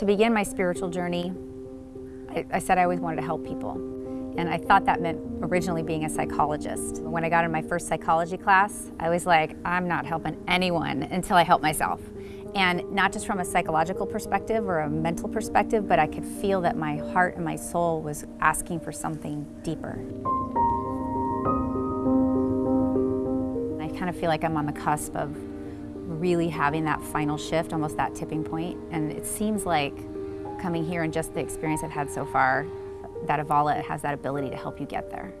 To begin my spiritual journey, I, said I always wanted to help people. And I thought that meant originally being a psychologist. When I got in my first psychology class, I was like, I'm not helping anyone until I help myself. And not just from a psychological perspective or a mental perspective, but I could feel that my heart and my soul was asking for something deeper. I kind of feel like I'm on the cusp of really having that final shift, almost that tipping point. And it seems like coming here and just the experience I've had so far, that Avala has that ability to help you get there.